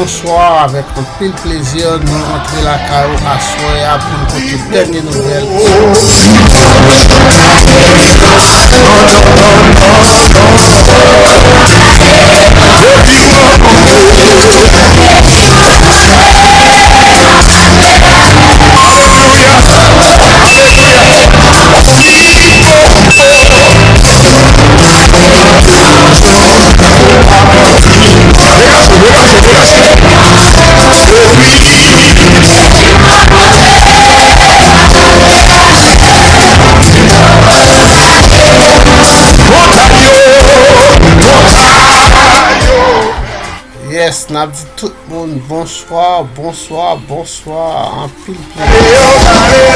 bonsoir, avec un pile plaisir, nous rentrer la carreau à soir pour nous côté dernière Yes, nap di tout moun, bonsoir, bonsoir, bonsoir, an pil pil.